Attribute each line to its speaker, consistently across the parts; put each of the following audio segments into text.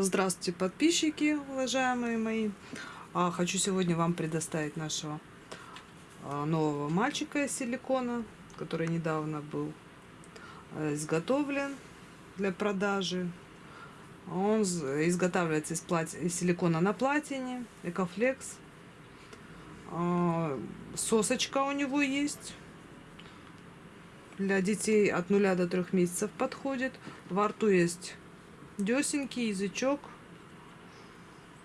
Speaker 1: Здравствуйте, подписчики, уважаемые мои. А, хочу сегодня вам предоставить нашего а, нового мальчика из силикона, который недавно был а, изготовлен для продажи. Он изготавливается из, плати... из силикона на платине, Экофлекс. Сосочка у него есть. Для детей от 0 до 3 месяцев подходит. Во рту есть десенький язычок,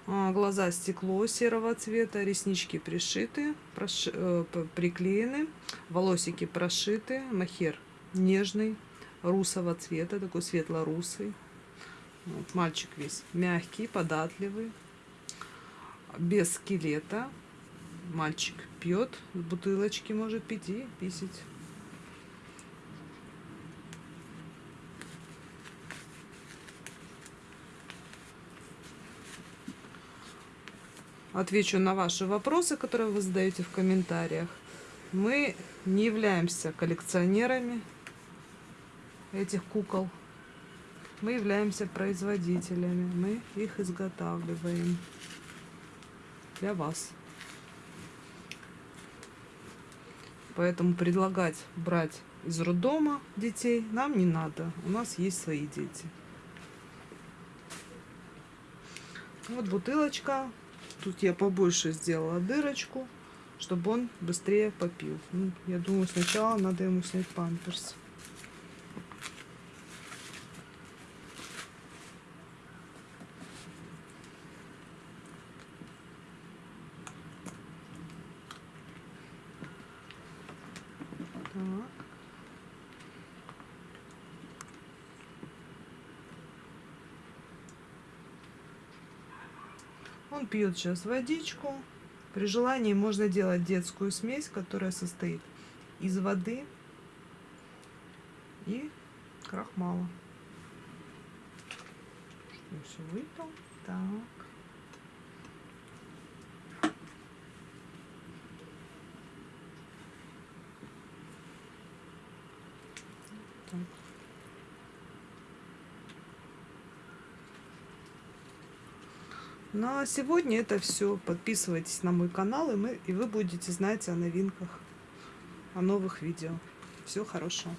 Speaker 1: а, глаза стекло серого цвета, реснички пришиты, проши, э, приклеены, волосики прошиты, махер нежный, русого цвета, такой светло-русый. Вот, мальчик весь мягкий, податливый, без скелета. Мальчик пьет, бутылочки может пить и писать. Отвечу на ваши вопросы, которые вы задаете в комментариях. Мы не являемся коллекционерами этих кукол. Мы являемся производителями. Мы их изготавливаем для вас. Поэтому предлагать брать из роддома детей нам не надо. У нас есть свои дети. Вот бутылочка Тут я побольше сделала дырочку, чтобы он быстрее попил. Ну, я думаю, сначала надо ему снять памперс. Так. Он пьет сейчас водичку. При желании можно делать детскую смесь, которая состоит из воды и крахмала. Все выпил. Так. Так. Ну а сегодня это все. Подписывайтесь на мой канал, и, мы, и вы будете знать о новинках, о новых видео. Всего хорошего.